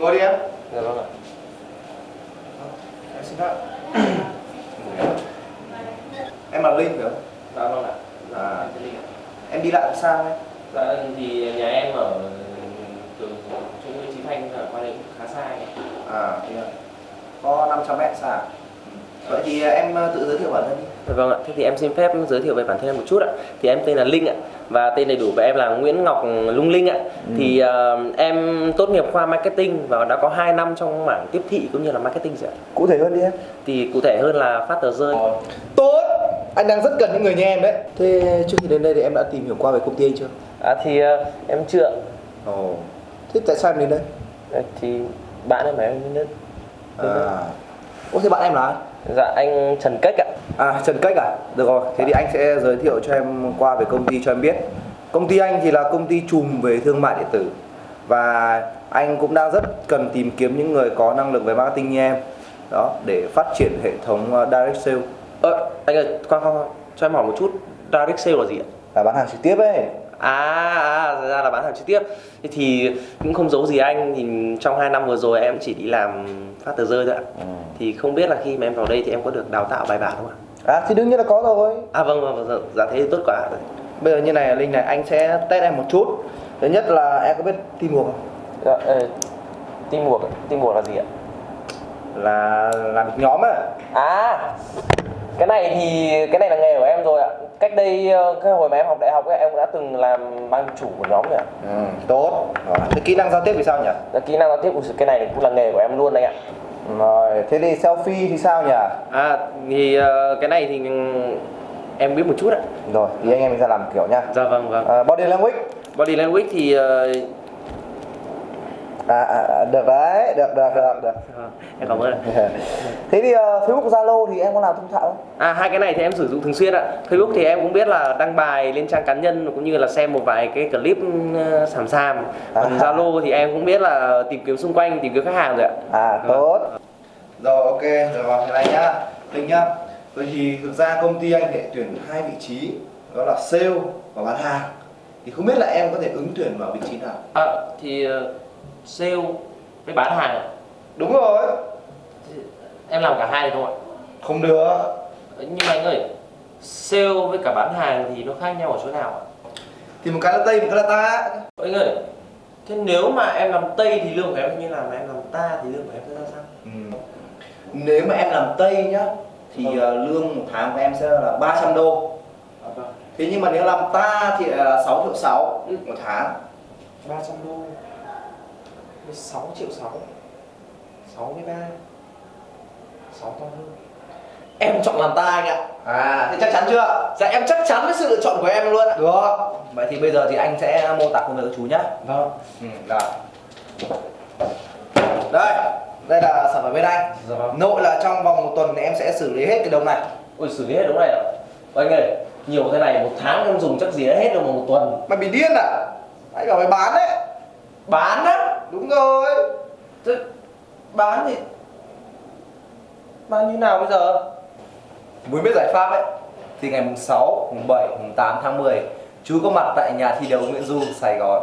Ngồi đi em. Dạ vâng ạ. Em xin phép. em là Linh phải không? Dạ vâng ạ. À, Cái gì ạ? em đi lại làm sao em? Dạ thì nhà em ở từ trung Nguyễn Chí Thanh ở qua đây khá xa ấy. À, thì có 500 mét xa. à? Vậy thì em tự giới thiệu bản thân đi. Vâng ạ. Thế thì em xin phép giới thiệu về bản thân em một chút ạ. Thì em tên là Linh ạ và tên đầy đủ của em là Nguyễn Ngọc Lung Linh ạ. Thì ờ, em tốt nghiệp khoa marketing và đã có 2 năm trong mảng tiếp thị cũng như là marketing rồi ạ. Cụ thể hơn đi em. Thì cụ thể hơn là phát tờ rơi. Tốt. Anh đang rất cần những người như em đấy. Thế trước khi đến đây thì em đã tìm hiểu qua về công ty anh chưa? À thì ờ, em chưa. Ồ. Thế tại sao em đến đây? Ờ, Thì bạn em bảo em đến đến đây. À. Ủa thế bạn em là ai? Dạ anh Trần Cách ạ. À Trần Cách à? Được rồi, thế thì anh sẽ giới thiệu cho em qua về công ty cho em biết. Công ty anh thì là công ty chùm về thương mại điện tử và anh cũng đang rất cần tìm kiếm những người có năng lực về marketing như em đó để phát triển hệ thống ờ, direct sale Ơ, anh ơi, khoan, khoan, cho em hỏi một chút, direct sale là gì ạ? là bán hàng trực tiếp ấy. À, à, ra là bán hàng trực tiếp Thế thì cũng không giấu gì anh, thì trong 2 năm vừa rồi em chỉ đi làm phát tờ rơi thôi ạ Thì không biết là khi mà em vào đây thì em có được đào tạo bài bản không ạ? À thì đương nhiên là có rồi. À vâng, vâng, vâng, dạ thế thì tốt quá Bây giờ như này Linh này, anh sẽ test em một chút. Thứ nhất là em có biết teamwork không? Dạ, ê, teamwork, teamwork là gì ạ? Là làm nhóm á. À, cái này thì, cái này là nghề của em rồi ạ Cách đây, ờ, cái hồi mà em học đại học ấy, em cũng đã từng làm ban chủ của nhóm rồi ạ Ừ, tốt. Rồi. Thế kỹ năng giao tiếp thì sao nhỉ? Dạ, Kỹ năng giao tiếp, cái này cũng là nghề của em luôn đấy ạ Rồi, thế thì selfie thì sao nhỉ? À thì ờ, cái này thì em biết một chút ạ. Rồi, thì anh em mình ra làm kiểu nha. Dạ vâng vâng. À, body language. Body language thì ờ, À, à, à, được đấy, được, được, được, được. em cảm ơn. Thế thì uh, Facebook, Zalo thì em có làm thông thạo không? À hai cái này thì em sử dụng thường xuyên ạ. Facebook thì em cũng biết là đăng bài lên trang cá nhân cũng như là xem một vài cái clip sàm sàm. Còn À. Zalo thì em cũng biết là tìm kiếm xung quanh, tìm kiếm khách hàng rồi ạ. À, tốt. Rồi, ok, rồi vào thế này nhá. Linh nhá. Vậy thì thực ra công ty anh để tuyển hai vị trí, đó là sale và bán hàng. Thì không biết là em có thể ứng tuyển vào vị trí nào? À, thì ờ, sale với bán hàng ạ. Đúng rồi. Em làm cả hai được không ạ? Không được. Nhưng mà anh ơi, sale với cả bán hàng thì nó khác nhau ở chỗ nào ạ? Thì một cái là Tây, một cái là ta. Anh ơi, thế nếu mà em làm Tây thì lương của em như nào mà em làm ta thì lương của em sẽ ra sao? Ừ. Nếu mà em làm Tây nhá, thì uh, lương một tháng của em sẽ là 300 đô. À, vâng. Thế nhưng mà nếu làm ta thì là 6 triệu 6 một tháng 300 đô 16 triệu 6 63 6 to hơn. Em chọn làm ta anh ạ. À thế chắc chắn chưa? Dạ em chắc chắn với sự lựa chọn của em luôn ạ. Được. Vậy thì bây giờ thì anh sẽ mô tả công việc của chú nhá. Vâng. Ừ, Rồi. Đây Đây là sản phẩm bên anh. Dạ vâng. Nội là trong vòng một tuần thì em sẽ xử lý hết cái đồng này. Ôi xử lý hết đúng này ạ Anh ơi nhiều thế này một tháng em dùng chắc gì hết đâu mà một tuần. Mày bị điên à? Anh bảo mày bán đấy. Bán á Đúng rồi. Thế bán thì Bán như nào bây giờ? Muốn biết giải pháp ấy Thì ngày mùng 6, mùng 7, mùng 8 tháng 10 Chú có mặt tại nhà thi đấu Nguyễn Du, Sài Gòn.